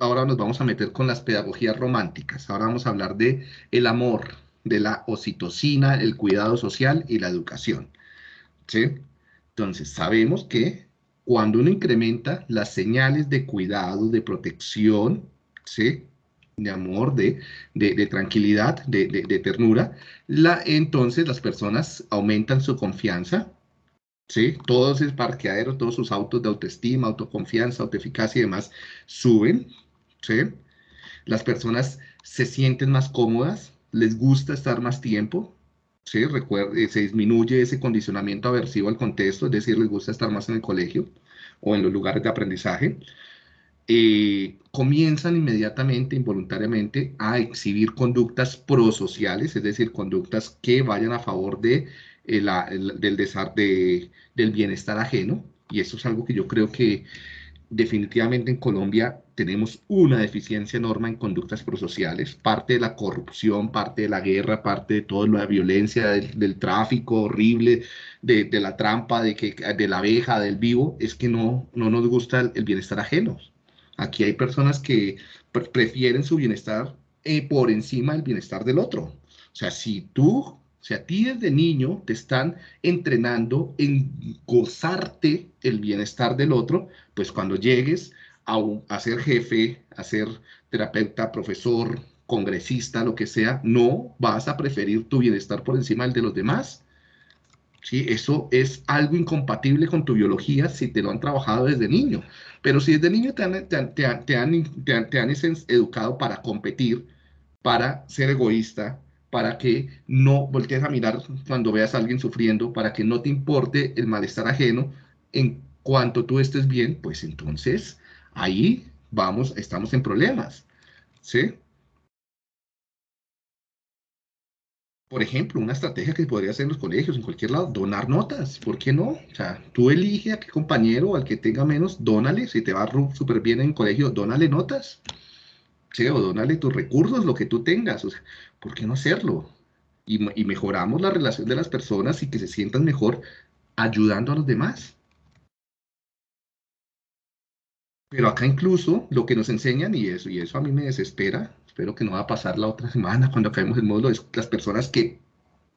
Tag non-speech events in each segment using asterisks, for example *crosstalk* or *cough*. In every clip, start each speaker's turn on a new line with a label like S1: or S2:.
S1: ahora nos vamos a meter con las pedagogías románticas. Ahora vamos a hablar de el amor, de la oxitocina, el cuidado social y la educación. ¿Sí? Entonces, sabemos que cuando uno incrementa las señales de cuidado, de protección, ¿sí? de amor, de, de, tranquilidad, de, de, ternura, la, entonces las personas aumentan su confianza, ¿sí? Todos esos parqueaderos, todos sus autos de autoestima, autoconfianza, autoeficacia y demás suben, ¿sí? Las personas se sienten más cómodas, les gusta estar más tiempo, ¿sí? Recuerde, se disminuye ese condicionamiento aversivo al contexto, es decir, les gusta estar más en el colegio o en los lugares de aprendizaje. Eh, comienzan inmediatamente, involuntariamente, a exhibir conductas prosociales, es decir, conductas que vayan a favor de, eh, del, de, del bienestar ajeno, y eso es algo que yo creo que definitivamente en Colombia tenemos una deficiencia enorme en conductas prosociales, parte de la corrupción, parte de la guerra, parte de toda la violencia, del, tráfico horrible, de, la trampa, de, que, de la abeja, del vivo, es que no, no nos gusta el, bienestar ajeno. Aquí hay personas que prefieren su bienestar eh, por encima del bienestar del otro. O sea, si tú o sea, a ti desde niño te están entrenando en gozarte el bienestar del otro, pues cuando llegues a, a ser jefe, a ser terapeuta, profesor, congresista, lo que sea, no vas a preferir tu bienestar por encima del de los demás. ¿Sí? Eso es algo incompatible con tu biología si te lo han trabajado desde niño. Pero si desde niño te han educado para competir, para ser egoísta, para que no voltees a mirar cuando veas a alguien sufriendo, para que no te importe el malestar ajeno, en cuanto tú estés bien, pues entonces ahí vamos, estamos en problemas, ¿sí? Por ejemplo, una estrategia que podría hacer en los colegios, en cualquier lado, donar notas, ¿por qué no? O sea, tú elige a qué compañero o al que tenga menos, dónale, si te va súper bien en colegio, dónale notas, ¿sí? O dónale tus recursos, lo que tú tengas, o sea, ¿por qué no hacerlo? Y, mejoramos la relación de las personas y que se sientan mejor ayudando a los demás. Pero acá incluso lo que nos enseñan, y eso, y eso a mí me desespera, espero que no va a pasar la otra *laughs* semana cuando acabemos el módulo, es las personas que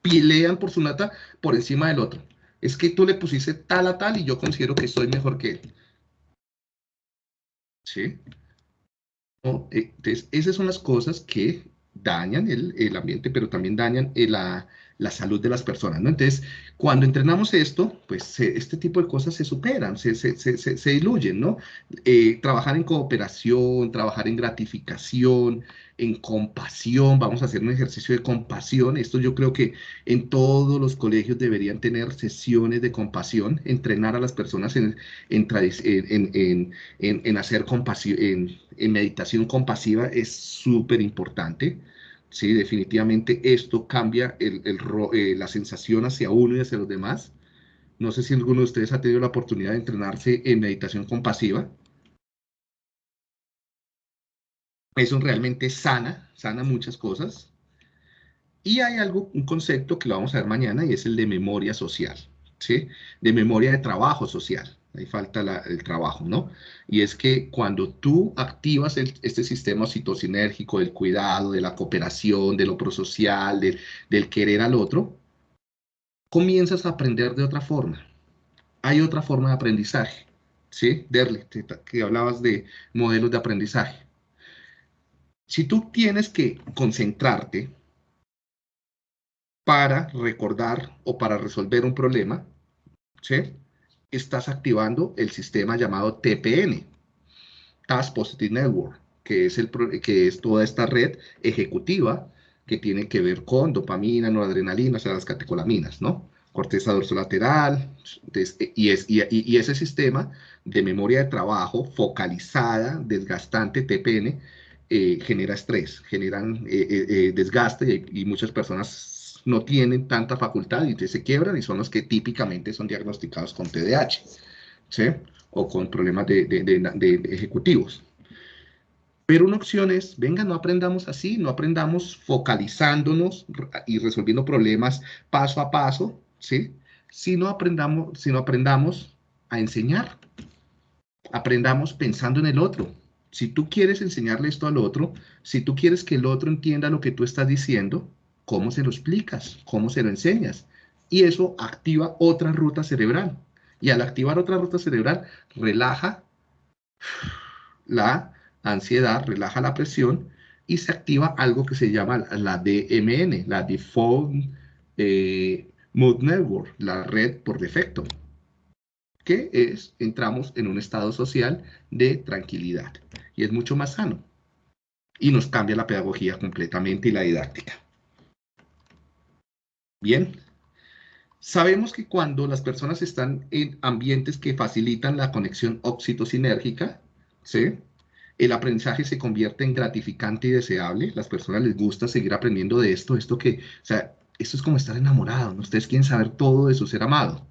S1: pelean por su nata por encima del otro. Es que tú le pusiste tal a tal y yo considero que soy mejor que él. ¿Sí? Entonces, esas son las cosas que dañan el, ambiente, pero también dañan eh, la, la, salud de las personas, ¿no? Entonces, cuando entrenamos esto, pues este tipo de cosas se superan, se, se, se, se diluyen, ¿no? Eh, trabajar en cooperación, trabajar en gratificación, en compasión, vamos a hacer un ejercicio de compasión. Esto yo creo que en todos los colegios deberían tener sesiones de compasión, entrenar a las personas en, en, hacer compasión, en, meditación compasiva es súper importante. Sí, definitivamente esto cambia eh, la sensación hacia uno y hacia los demás. No sé si alguno de ustedes ha tenido la oportunidad de entrenarse en meditación compasiva. Eso realmente sana, sana muchas cosas. Y hay algo, un concepto que lo vamos a ver mañana y es el de memoria social, ¿sí? De memoria de trabajo social. Ahí falta el trabajo, ¿no? Y es que cuando tú activas este sistema citocinérgico del cuidado, de la cooperación, de lo prosocial, del querer al otro, comienzas a aprender de otra forma. Hay otra forma de aprendizaje, ¿sí? Derle, que hablabas de modelos de aprendizaje. Si tú tienes que concentrarte para recordar o para resolver un problema, ¿sí? estás activando el sistema llamado TPN, Task Positive Network, que es, el, que es toda esta red ejecutiva que tiene que ver con dopamina, noradrenalina, o sea, las catecolaminas, ¿no? Corteza dorsolateral, y, es, y, y ese sistema de memoria de trabajo focalizada, desgastante, TPN, eh, genera estrés, generan eh, eh, desgaste y, muchas personas no tienen tanta facultad y se quiebran y son los que típicamente son diagnosticados con TDAH, ¿sí? O con problemas de, de, ejecutivos. Pero una opción es, venga, no aprendamos así, no aprendamos focalizándonos y resolviendo problemas paso a paso, ¿sí? Si no aprendamos, si no aprendamos a enseñar, aprendamos pensando en el otro, Si tú quieres enseñarle esto al otro, si tú quieres que el otro entienda lo que tú estás diciendo, ¿cómo se lo explicas? ¿Cómo se lo enseñas? Y eso activa otra ruta cerebral. Y al activar otra ruta cerebral, relaja la ansiedad, relaja la presión y se activa algo que se llama la DMN, la Default eh, Mood Network, la red por defecto, que es, entramos en un estado social de tranquilidad y es mucho más sano. Y nos cambia la pedagogía completamente y la didáctica. Bien, sabemos que cuando las personas están en ambientes que facilitan la conexión oxitocinérgica, ¿sí? el aprendizaje se convierte en gratificante y deseable, las personas les gusta seguir aprendiendo de esto, esto que, o sea, esto es como estar enamorado, ¿no? Ustedes quieren saber todo de su ser amado.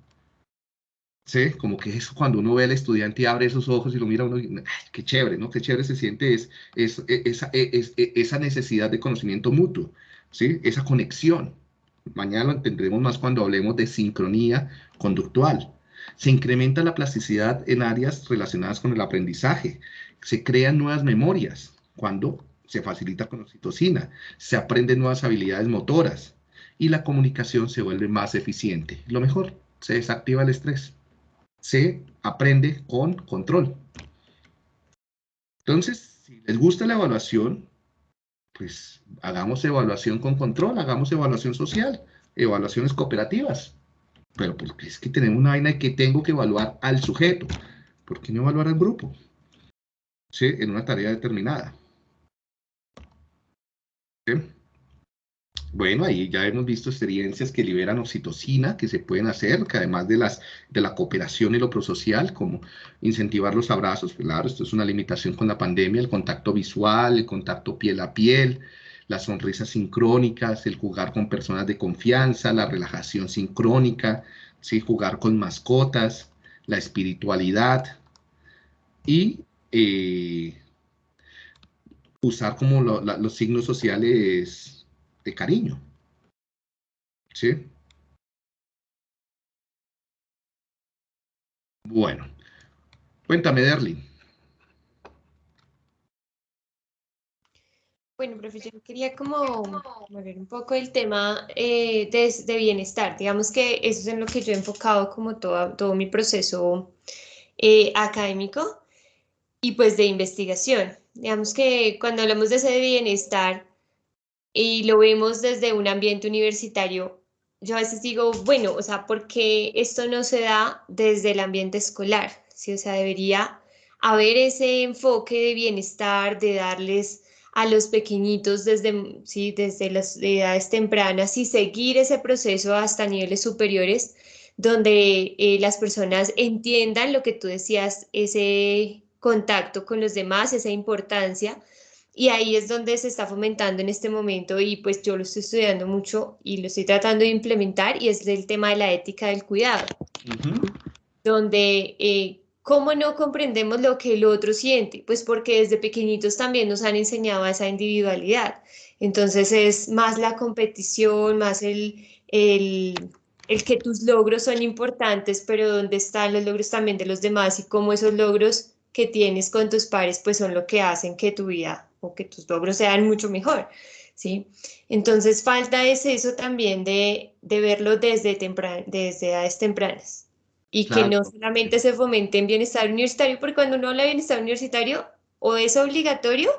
S1: ¿Sí? Como que eso cuando uno ve al estudiante y abre esos ojos y lo mira uno, ay, qué chévere, ¿no? Qué chévere se siente es, es, e, e, es, e, esa necesidad de conocimiento mutuo, ¿sí? Esa conexión. Mañana lo entenderemos más cuando hablemos de sincronía conductual. Se incrementa la plasticidad en áreas relacionadas con el aprendizaje. Se crean nuevas memorias cuando se facilita con oxitocina. Se aprenden nuevas habilidades motoras y la comunicación se vuelve más eficiente. Lo mejor, se desactiva el estrés. Se aprende con control. Entonces, si les gusta la evaluación, pues hagamos evaluación con control, hagamos evaluación social, evaluaciones cooperativas. Pero porque es que tenemos una vaina que tengo que evaluar al sujeto. ¿Por qué no evaluar al grupo? ¿Sí? En una tarea determinada. ¿Sí? Bueno, ahí ya hemos visto experiencias que liberan oxitocina, que se pueden hacer, que además de, las, de la cooperación y lo prosocial, como incentivar los abrazos, claro, esto es una limitación con la pandemia, el contacto visual, el contacto piel a piel, las sonrisas sincrónicas, el jugar con personas de confianza, la relajación sincrónica, ¿sí? jugar con mascotas, la espiritualidad y eh, usar como los signos sociales de cariño. ¿Sí? Bueno, cuéntame, Derlin.
S2: Bueno, profesor, quería como ver un poco el tema eh, de, bienestar. Digamos que eso es en lo que yo he enfocado como todo, todo mi proceso eh, académico y pues de investigación. Digamos que cuando hablamos de ese bienestar, y lo vemos desde un ambiente universitario, yo a veces digo, bueno, o sea, ¿por qué esto no se da desde el ambiente escolar? ¿Sí? O sea, debería haber ese enfoque de bienestar, de darles a los pequeñitos desde, ¿sí? desde las edades tempranas y seguir ese proceso hasta niveles superiores, donde eh, las personas entiendan lo que tú decías, ese contacto con los demás, esa importancia, y ahí es donde se está fomentando en este momento y pues yo lo estoy estudiando mucho y lo estoy tratando de implementar y es el tema de la ética del cuidado, donde eh, cómo no comprendemos lo que el otro siente, pues porque desde pequeñitos también nos han enseñado esa individualidad. Entonces es más la competición, más el, el, el que tus logros son importantes, pero dónde están los logros también de los demás y cómo esos logros que tienes con tus pares pues son lo que hacen que tu vida o que tus logros sean mucho mejor, ¿sí? Entonces falta es eso también de, de verlo desde, desde edades tempranas y que no solamente se fomente en bienestar universitario, porque cuando uno habla de bienestar universitario, o es obligatorio,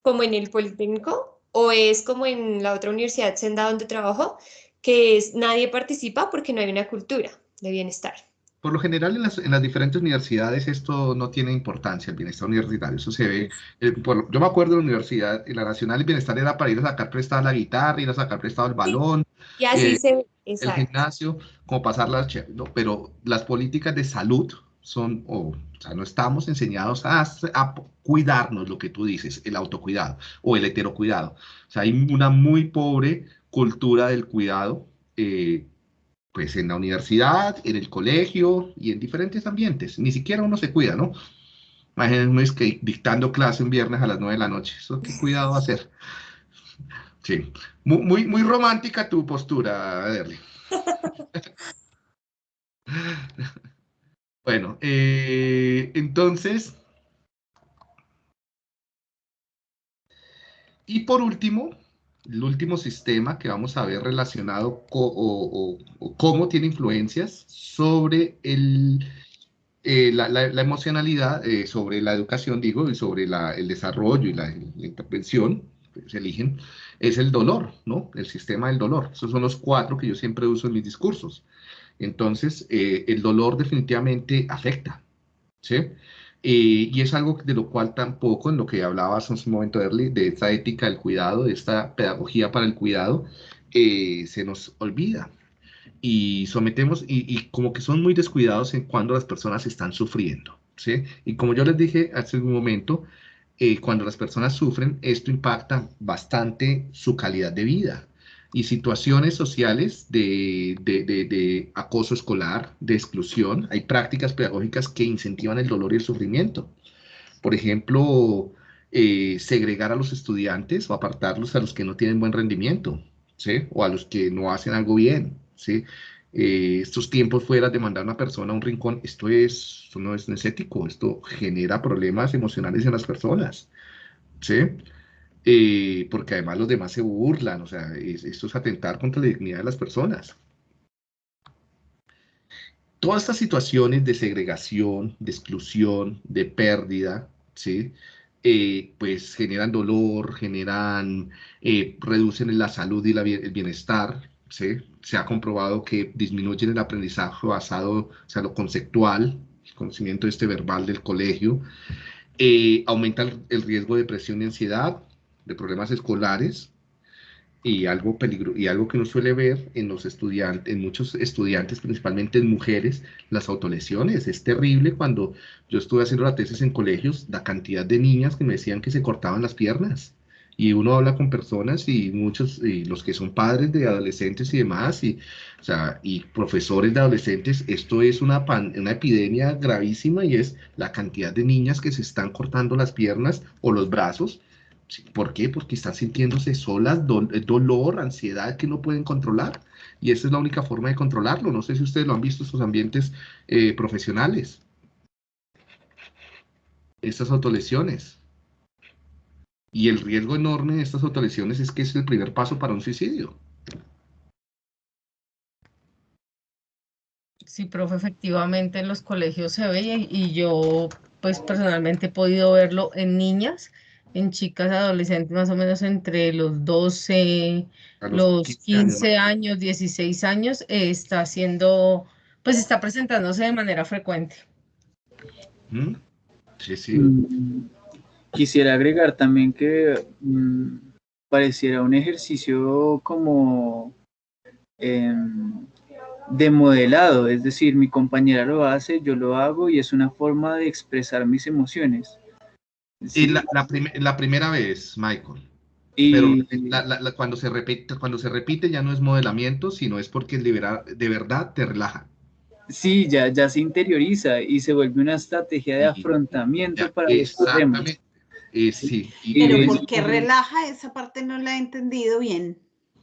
S2: como en el Politécnico, o es como en la otra universidad senda donde trabajo, que es nadie participa porque no hay una cultura de bienestar.
S1: Por lo general en las, en las, diferentes universidades esto no tiene importancia, el bienestar universitario. Eso se ve, eh, yo me acuerdo de la universidad, en la nacional el bienestar era para ir a sacar prestado la guitarra, ir a sacar prestado el balón,
S2: y así
S1: eh,
S2: se,
S1: el gimnasio, como pasar las, ¿no? pero las políticas de salud son, o sea, no estamos enseñados a, a, cuidarnos, lo que tú dices, el autocuidado o el heterocuidado. O sea, hay una muy pobre cultura del cuidado. Eh, pues en la universidad, en el colegio y en diferentes ambientes. Ni siquiera uno se cuida, ¿no? Imagínense que dictando clase un viernes a las 9 de la noche. ¿Eso qué cuidado ser? Sí. Muy, muy, romántica tu postura, Derly. *laughs* bueno, eh, entonces, Y por último, el último sistema que vamos a ver relacionado o, cómo tiene influencias sobre el, eh, la, emocionalidad, eh, sobre la educación, digo, y sobre el desarrollo y la, intervención, se eligen, es el dolor, ¿no? El sistema del dolor. Esos son los cuatro que yo siempre uso en mis discursos. Entonces, eh, el dolor definitivamente afecta, ¿sí? Eh, y es algo de lo cual tampoco, en lo que hablabas hace un momento, Early, de esta ética del cuidado, de esta pedagogía para el cuidado, eh, se nos olvida. Y sometemos, y, como que son muy descuidados en cuando las personas están sufriendo. ¿sí? Y como yo les dije hace un momento, eh, cuando las personas sufren, esto impacta bastante su calidad de vida y situaciones sociales de, acoso escolar, de exclusión. Hay prácticas pedagógicas que incentivan el dolor y el sufrimiento. Por ejemplo, eh, segregar a los estudiantes o apartarlos a los que no tienen buen rendimiento, ¿sí? O a los que no hacen algo bien, ¿sí? Eh, estos tiempos fuera de mandar a una persona a un rincón, esto, es, esto no es ético, esto genera problemas emocionales en las personas, ¿sí? Eh, porque además los demás se burlan, o sea, esto es atentar contra la dignidad de las personas. Todas estas situaciones de segregación, de exclusión, de pérdida, ¿sí? Eh, pues generan dolor, generan, eh, reducen la salud y el bienestar, ¿sí? Se ha comprobado que disminuyen el aprendizaje basado, o sea, lo conceptual, el conocimiento este verbal del colegio, aumenta el riesgo de depresión y ansiedad, de problemas escolares y algo peligro y algo que uno suele ver en los estudiantes, en muchos estudiantes, principalmente en mujeres, las autolesiones. Es terrible cuando yo estuve haciendo la tesis en colegios, la cantidad de niñas que me decían que se cortaban las piernas. Y uno habla con personas y muchos, y los que son padres de adolescentes y demás, y, o sea, y profesores de adolescentes, esto es una, una epidemia gravísima y es la cantidad de niñas que se están cortando las piernas o los brazos ¿Por qué? Porque están sintiéndose solas, eh, dolor, ansiedad que no pueden controlar. Y esa es la única forma de controlarlo. No sé si ustedes lo han visto en sus ambientes eh, profesionales. Estas autolesiones. Y el riesgo enorme de estas autolesiones es que es el primer paso para un suicidio.
S3: Sí, profe, efectivamente en los colegios se ve y yo pues personalmente he podido verlo en niñas en chicas adolescentes más o menos entre los 12, los, 15, años, 16 años, eh, está haciendo, pues está presentándose de manera frecuente.
S1: Mm, sí, sí.
S4: Mm, quisiera agregar también que mm, pareciera un ejercicio como em, de modelado, es decir, mi compañera lo hace, yo lo hago y es una forma de expresar mis emociones.
S1: Y la, la, primera vez, Michael. Pero cuando, se repite, cuando se repite ya no es modelamiento, sino es porque liberar, de verdad te relaja.
S4: Sí, ya, ya se interioriza y se vuelve una estrategia de afrontamiento para
S1: Exactamente. Eh, sí.
S5: Pero ¿por qué relaja? Esa parte no la he entendido bien.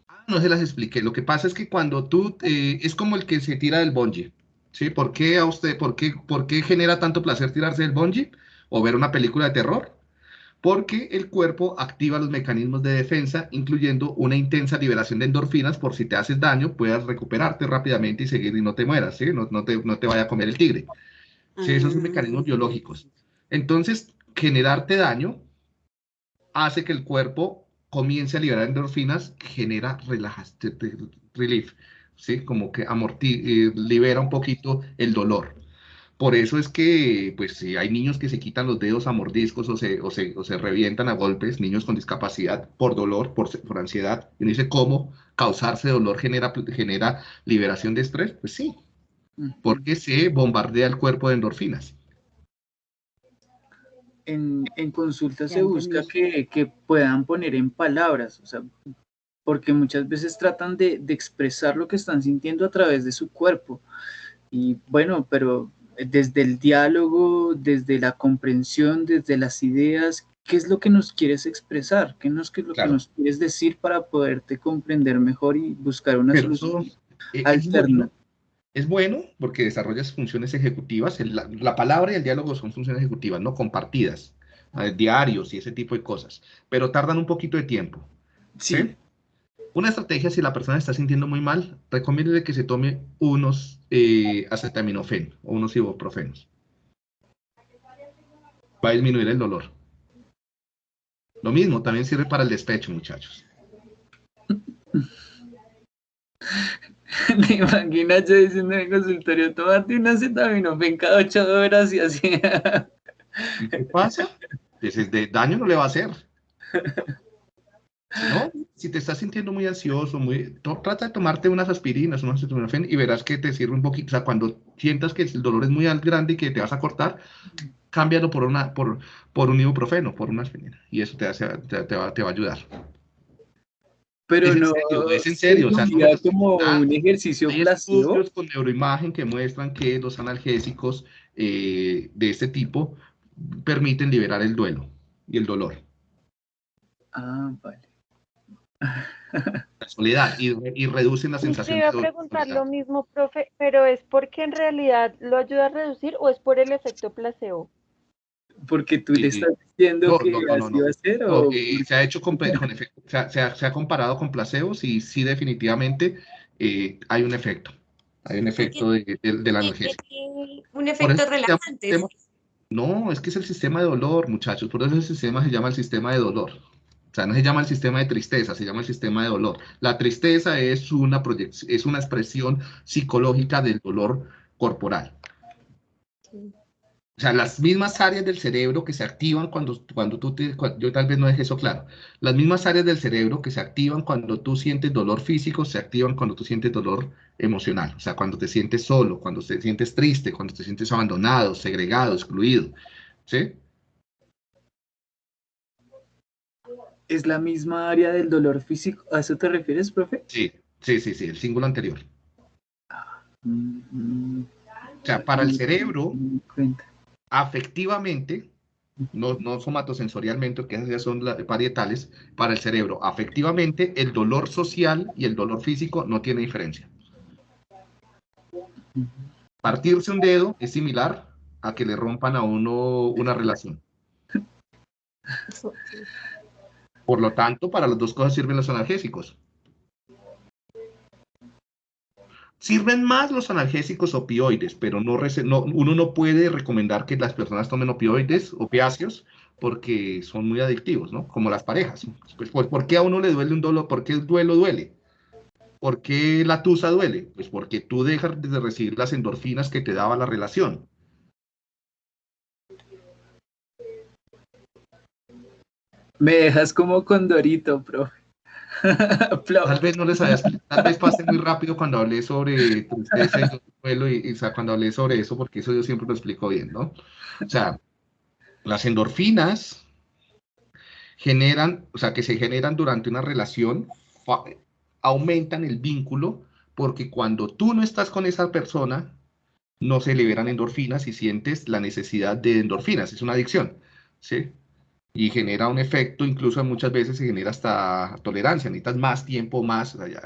S1: Ah, no se las expliqué. Lo que pasa es que cuando tú, eh, es como el que se tira del bungee. ¿Sí? ¿Por qué a usted, por qué, por qué genera tanto placer tirarse del bungee? O ver una película de terror, porque el cuerpo activa los mecanismos de defensa, incluyendo una intensa liberación de endorfinas por si te haces daño, puedas recuperarte rápidamente y seguir y no te mueras, ¿sí? no, no, te, no te vaya a comer el tigre. ¿sí? Esos son mecanismos biológicos. Entonces, generarte daño hace que el cuerpo comience a liberar endorfinas, genera relajación, relief, ¿sí? como que amorti eh, libera un poquito el dolor. Por eso es que, pues, si hay niños que se quitan los dedos a mordiscos o se, o se, o se revientan a golpes, niños con discapacidad, por dolor, por, por ansiedad, y uno dice, ¿cómo causarse dolor genera, genera liberación de estrés? Pues sí, porque se bombardea el cuerpo de endorfinas.
S4: En, en consulta se busca que, que, puedan poner en palabras, o sea, porque muchas veces tratan de, de expresar lo que están sintiendo a través de su cuerpo. Y bueno, pero desde el diálogo, desde la comprensión, desde las ideas, ¿qué es lo que nos quieres expresar? ¿Qué, nos, es lo que nos quieres decir para poderte comprender mejor y buscar una solución alterna?
S1: Es bueno porque desarrollas funciones ejecutivas. La, palabra y el diálogo son funciones ejecutivas, no compartidas. diarios y ese tipo de cosas, pero tardan un poquito de tiempo. ¿sí? Una estrategia, si la persona está sintiendo muy mal, recomiendo que se tome unos eh, acetaminofén o unos ibuprofenos. Va a disminuir el dolor. Lo mismo, también sirve para el despecho, muchachos. *laughs*
S4: Me imagino yo diciendo en el consultorio, tomate un acetaminofén cada ocho horas y así.
S1: ¿Qué pasa? Ese de daño no le va a hacer. *laughs* ¿No? Si te estás sintiendo muy ansioso, muy, trata de tomarte unas aspirinas, unas acetaminofén y verás que te sirve un poquito. O sea, cuando sientas que el dolor es muy grande y que te vas a cortar, cámbialo por, una, por, por un ibuprofeno, por una aspirina. Y eso te, hace, te, va, te va a ayudar.
S4: Pero
S1: es
S4: no,
S1: en serio, es en serio. O sea, no
S4: es como un ejercicio
S1: Hay estudios con neuroimagen que muestran que los analgésicos eh, de este tipo permiten liberar el duelo y el dolor.
S4: Ah, vale.
S1: La soledad y, y reducen la sensación
S6: Te iba a preguntar lo mismo, profe, pero ¿es porque en realidad lo ayuda a reducir o es por el efecto placebo?
S4: Porque tú le estás diciendo que
S1: no, no,
S4: así va a ser o...
S1: se ha hecho con, con efecto, se, ha, se, ha, se, ha, comparado con placebos y sí definitivamente eh, hay un efecto. Hay un efecto de, de, de la analgésica.
S2: Un efecto relajante.
S1: No, es que es el sistema de dolor, muchachos. Por eso el sistema se llama el sistema de dolor. Sea, no se llama el sistema de tristeza, se llama el sistema de dolor. La tristeza es una, es una expresión psicológica del dolor corporal. O sea, las mismas áreas del cerebro que se activan cuando, cuando tú te... Cuando, yo tal vez no dejé eso claro. Las mismas áreas del cerebro que se activan cuando tú sientes dolor físico, se activan cuando tú sientes dolor emocional. O sea, cuando te sientes solo, cuando te sientes triste, cuando te sientes abandonado, segregado, excluido. ¿Sí?
S4: ¿Es la misma área del dolor físico? ¿A eso te refieres, profe?
S1: Sí, sí, sí, sí, el símbolo anterior. O sea, para el cerebro, afectivamente, no, no somatosensorialmente, que esas ya son las parietales, para el cerebro, afectivamente, el dolor social y el dolor físico no tiene diferencia. Partirse un dedo es similar a que le rompan a uno una relación. *laughs* Por lo tanto, para las dos cosas sirven los analgésicos. Sirven más los analgésicos opioides, pero no, no, uno no puede recomendar que las personas tomen opioides, opiáceos, porque son muy adictivos, ¿no? Como las parejas. Pues, pues, ¿por qué a uno le duele un dolor? ¿Por qué el duelo duele? ¿Por qué la tusa duele? Pues porque tú dejas de recibir las endorfinas que te daba la relación.
S4: Me dejas como condorito, profe. *laughs*
S1: tal vez no les había tal vez pasé muy rápido cuando hablé sobre tristeza y, y o sea, cuando hablé sobre eso, porque eso yo siempre lo explico bien, ¿no? O sea, las endorfinas generan, o sea, que se generan durante una relación, aumentan el vínculo, porque cuando tú no estás con esa persona, no se liberan endorfinas y sientes la necesidad de endorfinas, es una adicción, ¿sí? Y genera un efecto, incluso muchas veces se genera hasta tolerancia, necesitas más tiempo, más allá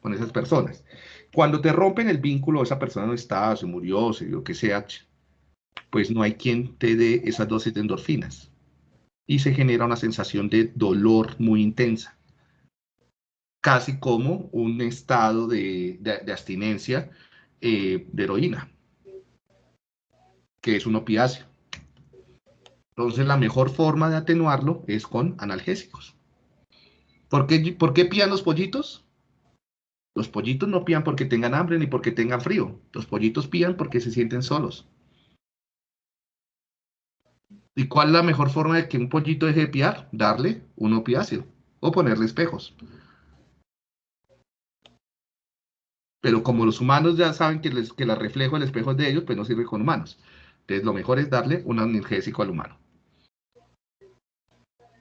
S1: con esas personas. Cuando te rompen el vínculo, esa persona no está, se murió, se lo que sea, pues no hay quien te dé esas dosis de endorfinas. Y se genera una sensación de dolor muy intensa, casi como un estado de, de, de abstinencia eh, de heroína, que es un opiáceo. Entonces, la mejor forma de atenuarlo es con analgésicos. ¿Por qué, ¿Por qué pían los pollitos? Los pollitos no pían porque tengan hambre ni porque tengan frío. Los pollitos pían porque se sienten solos. ¿Y cuál es la mejor forma de que un pollito deje de piar? Darle un opiáceo o ponerle espejos. Pero como los humanos ya saben que, les, que la reflejo del espejo es de ellos, pues no sirve con humanos. Entonces, lo mejor es darle un analgésico al humano.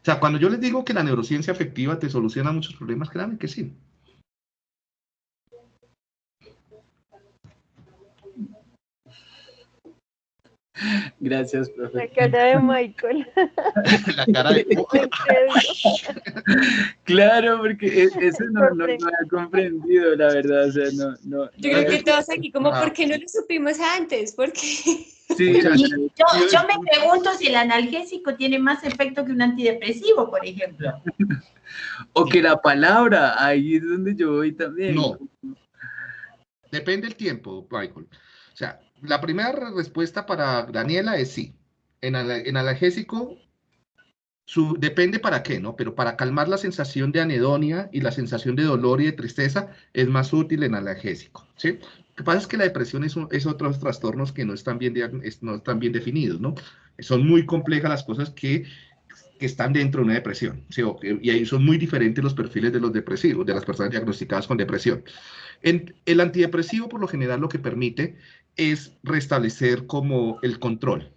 S1: O sea, cuando yo les digo que la neurociencia afectiva te soluciona muchos problemas, créanme que sí.
S4: Gracias, profe.
S6: La cara de Michael. *laughs*
S1: La cara de... *laughs*
S4: claro, porque e- eso no, no lo había comprendido, la verdad. O sea, no, no.
S2: Yo
S4: no
S2: creo que todos aquí, como,
S1: Ah.
S2: ¿por qué no lo supimos antes?
S4: Sí, sea,
S7: Y yo, yo me pregunto si el analgésico tiene más efecto que un antidepresivo, por ejemplo. *laughs*
S4: o que la palabra, ahí es donde yo voy también.
S1: No. Depende del tiempo, Michael. O sea, la primera respuesta para Daniela es sí. En, en analgésico, su, depende para qué, ¿no? Pero para calmar la sensación de anedonia y la sensación de dolor y de tristeza es más útil en analgésico, ¿sí? Lo que pasa es que la depresión es, un- es otros trastornos que no están bien, definidos, ¿no? Son muy complejas las cosas que, están dentro de una depresión, ¿sí? Y ahí son muy diferentes los perfiles de los depresivos, de las personas diagnosticadas con depresión. El antidepresivo, por lo general, lo que permite es restablecer como el control.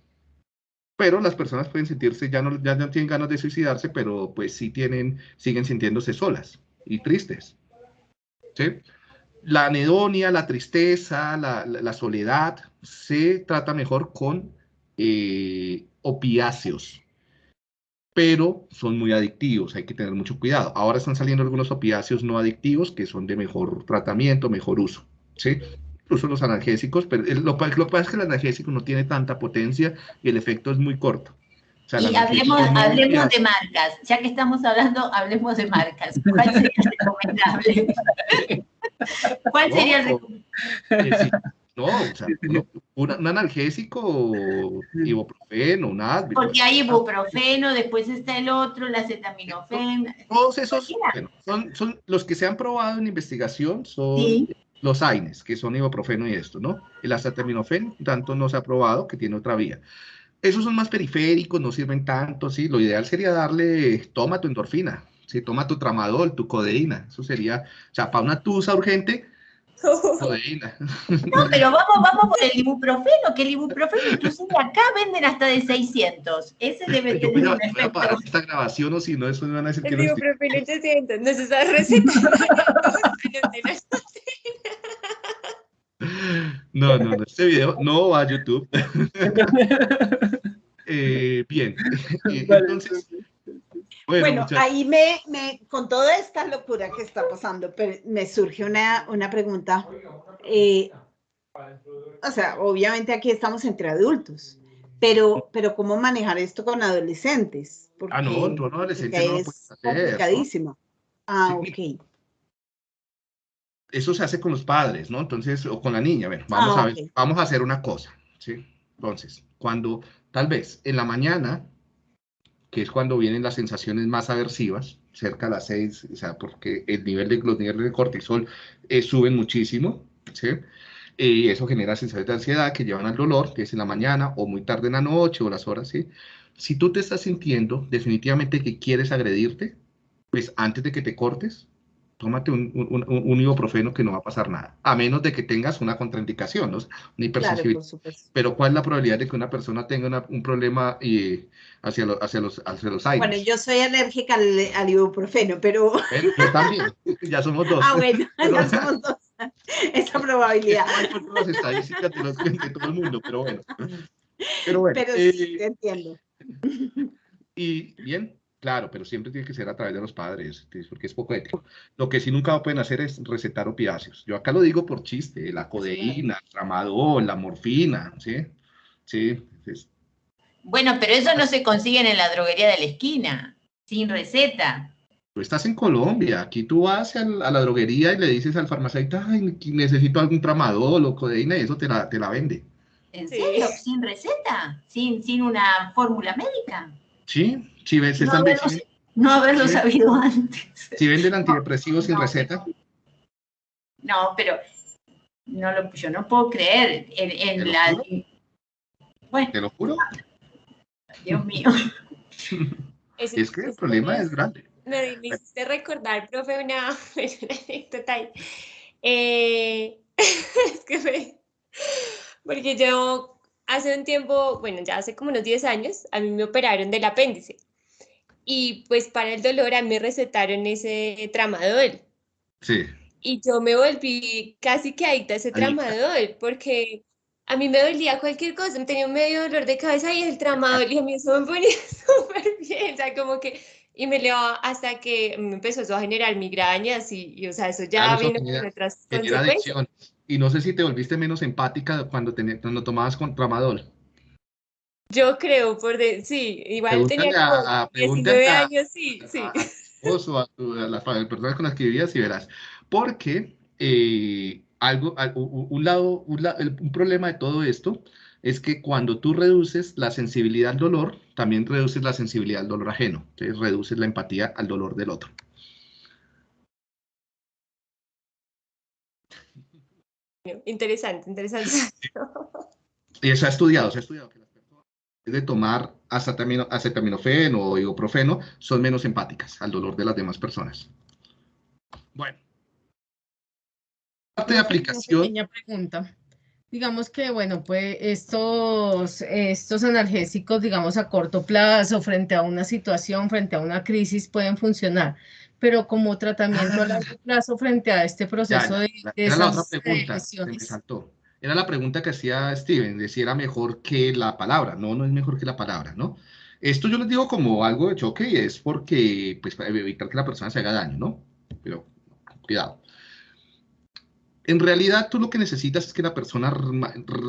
S1: Pero las personas pueden sentirse, ya no, ya no tienen ganas de suicidarse, pero pues sí tienen, siguen sintiéndose solas y tristes. ¿Sí? La anedonia, la tristeza, la, la- soledad, se trata mejor con eh, opiáceos, pero son muy adictivos, hay que tener mucho cuidado. Ahora están saliendo algunos opiáceos no adictivos que son de mejor tratamiento, mejor uso, ¿sí? Incluso los analgésicos, pero el- lo, que pasa es que el analgésico no tiene tanta potencia y el efecto es muy corto. O sea,
S7: Y hablemos,
S1: no
S7: hablemos
S1: hace-
S7: de marcas. Ya que estamos hablando, hablemos de marcas. ¿Cuál sería el recomendable? *laughs* ¿Cuál sería recomendable?
S1: eh, sí, no, o sea, un, un analgésico, ibuprofeno, un Advil,
S7: Porque hay ibuprofeno, después está el otro, la acetaminofén.
S1: Todos esos bueno, son, son los que se han probado en investigación, son
S7: Sí.
S1: Los AINES, que son ibuprofeno y esto, ¿no? El acetaminofén, tanto no se ha probado, que tiene otra vía. Esos son más periféricos, no sirven tanto, ¿sí? Lo ideal sería darle, toma tu endorfina, ¿sí? Toma tu tramadol, tu codeína. Eso sería, o sea, para una tusa urgente. *laughs*
S7: No, pero vamos, vamos por el ibuprofeno, que el ibuprofeno inclusive acá venden hasta de 600. Ese debe
S1: Yo
S7: tener
S1: voy a,
S7: un
S1: voy a
S7: efecto.
S1: parar esta grabación o si no, eso me van a decir que
S2: el
S1: no estoy...
S2: ibuprofeno 800, no se sabe recetar. *laughs*
S1: No, no, no, este video no va a YouTube. *laughs* Eh, bien, Eh, entonces, bueno,
S5: Bueno, ahí me, me, con toda esta locura que está pasando, pero me surge una, una pregunta. Eh, o sea, obviamente aquí estamos entre adultos, pero, pero ¿cómo manejar esto con adolescentes? Porque,
S1: Ah, no, tú no, adolescente no lo
S5: es
S1: puedes hacer, ¿no?
S5: complicadísimo. Ah,
S1: Sí.
S5: ok.
S1: eso se hace con los padres, ¿no? Entonces, o con la niña, bueno, vamos
S5: Ah,
S1: a ver, vamos a hacer una cosa, ¿sí? Entonces, cuando, tal vez, en la mañana, que es cuando vienen las sensaciones más aversivas, cerca a las seis, o sea, porque el nivel de, los niveles de cortisol eh, suben muchísimo, ¿sí? Y eso genera sensaciones de ansiedad que llevan al dolor, que es en la mañana o muy tarde en la noche o las horas, ¿sí? Si tú te estás sintiendo definitivamente que quieres agredirte, pues antes de que te cortes, tómate un, un, ibuprofeno que no va a pasar nada, a menos de que tengas una contraindicación, ¿no? Una
S5: Claro,
S1: hipersensibilidad.
S5: supuesto.
S1: Pero ¿cuál es la probabilidad de que una persona tenga una- un problema eh, hacia, lo- hacia los, hacia los aires?
S5: Bueno, yo soy alérgica al, al ibuprofeno, pero
S1: yo también, *laughs* ya somos dos.
S5: ah, bueno, *laughs* ya somos dos. *laughs* Esa probabilidad.
S1: No las estadísticas de, los, de todo el mundo, pero bueno. Pero bueno,
S5: Pero
S1: eh,
S5: sí, te entiendo.
S1: Y bien, claro, pero siempre tiene que ser a través de los padres, ¿sí? porque es poco ético. Lo que sí nunca pueden hacer es recetar opiáceos. Yo acá lo digo por chiste, la codeína, el tramadol, la morfina, ¿sí? Sí, es-
S7: Bueno, pero eso no se consigue en la droguería de la esquina, sin receta.
S1: tú estás en Colombia, aquí tú vas a la droguería y le dices al farmacéutico, ay, necesito algún tramadol o codeína y eso te la, te la vende.
S7: ¿En
S2: Sí.
S7: serio? ¿Sin receta? ¿Sin, sin una fórmula médica?
S1: Sí, si, ven- se
S7: No
S1: están
S7: haberlo, no haberlo
S1: Sí.
S7: sabido antes.
S1: si venden antidepresivos sin
S7: no.
S1: receta,
S7: No, pero no lo, yo no puedo creer en, en
S1: ¿Te lo
S7: la...
S1: juro?
S7: Bueno,
S1: te lo juro,
S7: Dios mío. *laughs*
S1: Es que el problema es grande.
S2: Me, me hiciste recordar, profe, una, *laughs* anécdota. Eh, *laughs* es que me- porque yo hace un tiempo, bueno, ya hace como unos 10 años, a mí me operaron del apéndice. Y pues para el dolor a mí recetaron ese tramadol.
S1: Sí,
S2: Y yo me volví casi que adicta a ese tramadol, porque a mí me dolía cualquier cosa, me tenía un medio dolor de cabeza y el tramadol y a mí eso me ponía *laughs* súper bien, o sea, como que, y me leo hasta que me empezó a generar migrañas y, y o sea, eso ya vino con otras consecuencias.
S1: Y no sé si te volviste menos empática cuando, cuando tomabas con tramadol.
S2: Yo creo, por de, sí, igual tenía como 19 años, sí, sí.
S1: A, a, las personas con las que vivías y verás. Porque eh, algo, un lado, un, problema de todo esto es que cuando tú reduces la sensibilidad al dolor, también reduces la sensibilidad al dolor ajeno. Entonces reduces la empatía al dolor del otro.
S2: Interesante, interesante. *laughs*
S1: Y eso ha estudiado, se ha estudiado que las personas de tomar acetaminofeno o ibuprofeno son menos empáticas al dolor de las demás personas. Bueno parte de aplicación.
S3: Una pequeña pregunta. Digamos que, bueno, pues estos, estos analgésicos, digamos, a corto plazo, frente a una situación, frente a una crisis, pueden funcionar, pero como tratamiento a largo ah. plazo frente a este proceso de,
S1: Era la otra pregunta, me saltó. Era la pregunta que hacía Steven, de si era mejor que la palabra. No, no es mejor que la palabra, ¿no? Esto yo les digo como algo de choque y es porque, pues, para evitar que la persona se haga daño, ¿no? Pero, cuidado en realidad tú lo que necesitas es que la persona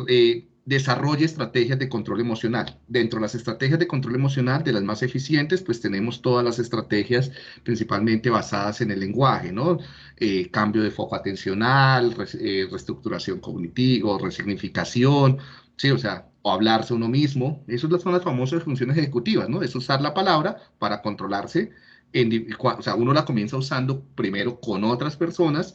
S1: eh, desarrolle estrategias de control emocional. Dentro de las estrategias de control emocional, de las más eficientes, pues tenemos todas las estrategias principalmente basadas en el lenguaje, ¿no? Eh, cambio de foco atencional, eh, reestructuración cognitiva, resignificación, ¿sí? O sea, o hablarse uno mismo. Esas son las famosas funciones ejecutivas, ¿no? Es usar la palabra para controlarse. En, o sea, uno la comienza usando primero con otras personas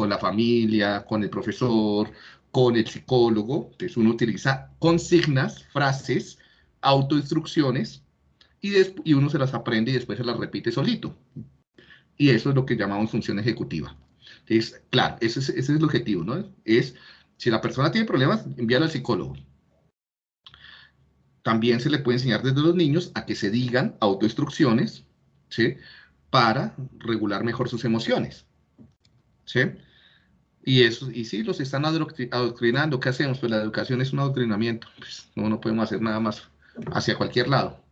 S1: con la familia, con el profesor, con el psicólogo. Entonces uno utiliza consignas, frases, autoinstrucciones y, y uno se las aprende y después se las repite solito. Y eso es lo que llamamos función ejecutiva. Entonces, claro, ese es, ese es el objetivo, ¿no? Es, si la persona tiene problemas, envíalo al psicólogo. También se le puede enseñar desde los niños a que se digan autoinstrucciones, ¿sí? Para regular mejor sus emociones. ¿sí? Y, eso, y sí, los están adoctrinando. ¿Qué hacemos? Pues la educación es un adoctrinamiento. Pues no, no podemos hacer nada más hacia cualquier lado.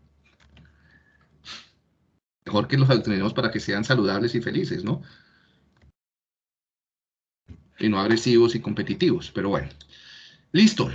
S1: Mejor que los adoctrinemos para que sean saludables y felices, ¿no? Y no agresivos y competitivos. Pero bueno. Listo.